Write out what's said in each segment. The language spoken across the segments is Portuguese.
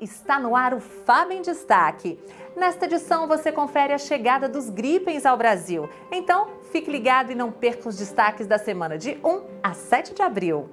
Está no ar o Fábio em Destaque. Nesta edição você confere a chegada dos gripens ao Brasil. Então, fique ligado e não perca os destaques da semana de 1 a 7 de abril.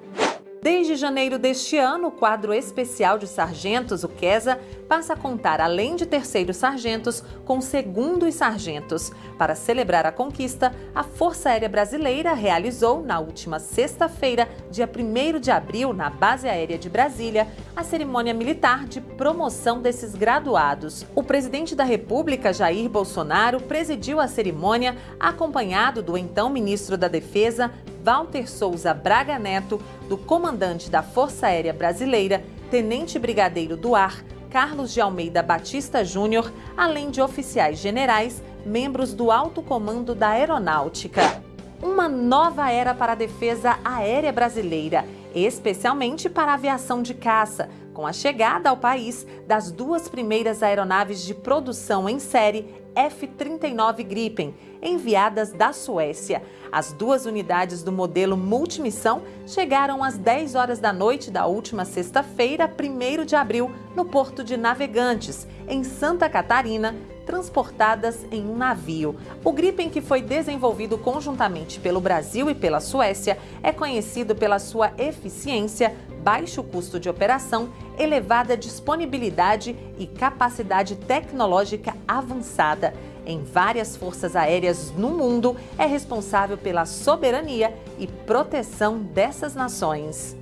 Desde janeiro deste ano, o quadro especial de sargentos, o QESA, passa a contar, além de terceiros sargentos, com segundos sargentos. Para celebrar a conquista, a Força Aérea Brasileira realizou, na última sexta-feira, dia 1 de abril, na Base Aérea de Brasília, a cerimônia militar de promoção desses graduados. O presidente da República, Jair Bolsonaro, presidiu a cerimônia, acompanhado do então ministro da Defesa, Walter Souza Braga Neto, do comandante da Força Aérea Brasileira, Tenente Brigadeiro do Ar, Carlos de Almeida Batista Júnior, além de oficiais generais, membros do alto comando da Aeronáutica. Uma nova era para a defesa aérea brasileira, especialmente para a aviação de caça, com a chegada ao país das duas primeiras aeronaves de produção em série F-39 Gripen, enviadas da Suécia. As duas unidades do modelo multimissão chegaram às 10 horas da noite da última sexta-feira, 1 de abril, no Porto de Navegantes, em Santa Catarina, transportadas em um navio. O Gripen, que foi desenvolvido conjuntamente pelo Brasil e pela Suécia, é conhecido pela sua eficiência, baixo custo de operação, elevada disponibilidade e capacidade tecnológica avançada em várias forças aéreas no mundo, é responsável pela soberania e proteção dessas nações.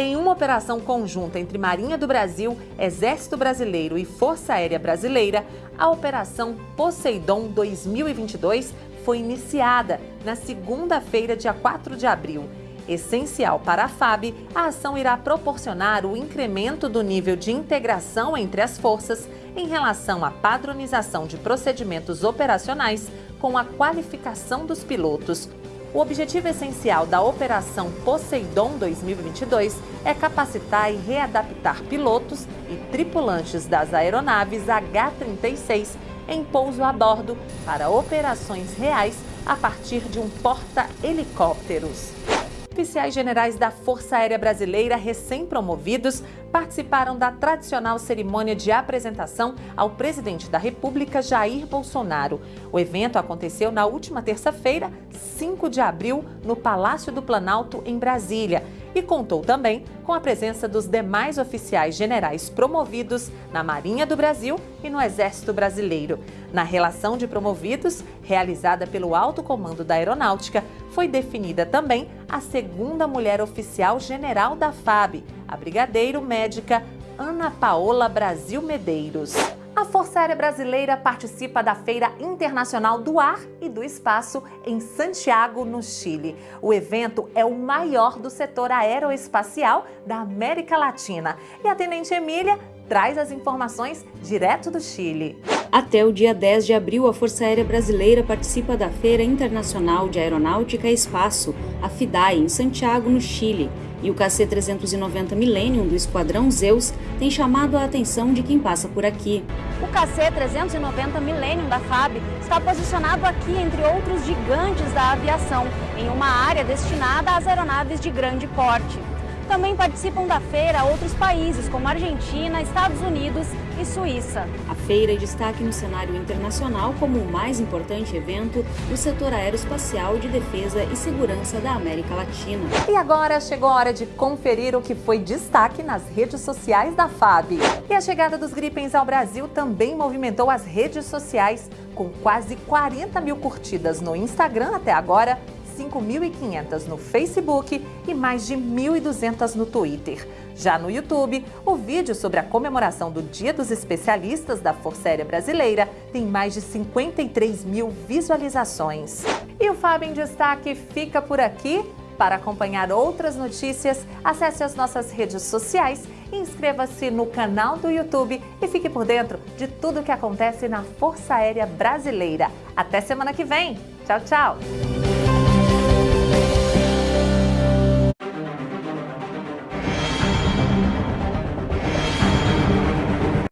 Em uma operação conjunta entre Marinha do Brasil, Exército Brasileiro e Força Aérea Brasileira, a Operação Poseidon 2022 foi iniciada na segunda-feira, dia 4 de abril Essencial para a FAB, a ação irá proporcionar o incremento do nível de integração entre as forças em relação à padronização de procedimentos operacionais com a qualificação dos pilotos. O objetivo essencial da Operação Poseidon 2022 é capacitar e readaptar pilotos e tripulantes das aeronaves H-36 em pouso a bordo para operações reais a partir de um porta-helicópteros. Oficiais generais da Força Aérea Brasileira recém-promovidos participaram da tradicional cerimônia de apresentação ao presidente da República, Jair Bolsonaro. O evento aconteceu na última terça-feira, 5 de abril, no Palácio do Planalto, em Brasília, e contou também com a presença dos demais oficiais generais promovidos na Marinha do Brasil e no Exército Brasileiro. Na relação de promovidos, realizada pelo Alto Comando da Aeronáutica, foi definida também a segunda mulher oficial general da FAB, a brigadeiro médica Ana Paola Brasil Medeiros. A Força Aérea Brasileira participa da Feira Internacional do Ar e do Espaço em Santiago, no Chile. O evento é o maior do setor aeroespacial da América Latina. E a Tenente Emília traz as informações direto do Chile. Até o dia 10 de abril, a Força Aérea Brasileira participa da Feira Internacional de Aeronáutica e Espaço, a FIDAI, em Santiago, no Chile. E o KC-390 Millennium do Esquadrão Zeus tem chamado a atenção de quem passa por aqui. O KC-390 Millennium da FAB está posicionado aqui entre outros gigantes da aviação, em uma área destinada às aeronaves de grande porte. Também participam da feira outros países como Argentina, Estados Unidos e Suíça. A feira é destaque no cenário internacional como o mais importante evento do setor aeroespacial de defesa e segurança da América Latina. E agora chegou a hora de conferir o que foi destaque nas redes sociais da FAB. E a chegada dos gripens ao Brasil também movimentou as redes sociais, com quase 40 mil curtidas no Instagram até agora 5.500 no Facebook e mais de 1.200 no Twitter. Já no YouTube, o vídeo sobre a comemoração do Dia dos Especialistas da Força Aérea Brasileira tem mais de 53 mil visualizações. E o Fábio em Destaque fica por aqui. Para acompanhar outras notícias, acesse as nossas redes sociais, inscreva-se no canal do YouTube e fique por dentro de tudo o que acontece na Força Aérea Brasileira. Até semana que vem. Tchau, tchau!